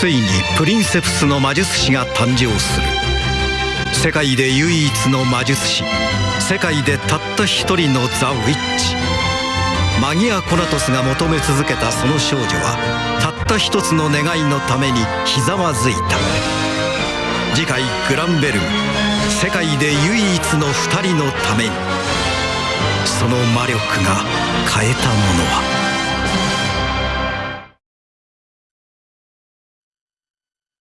ついにプリンセプスの魔術師が誕生する。世界で唯一の魔術師。世界でたった一人のザ・ウィッチ。マギア・コナトスが求め続けたその少女はたった一つの願いのためにひざまずいた。次回「グランベル」世界で唯一の二人のために。その魔力が変えたものは。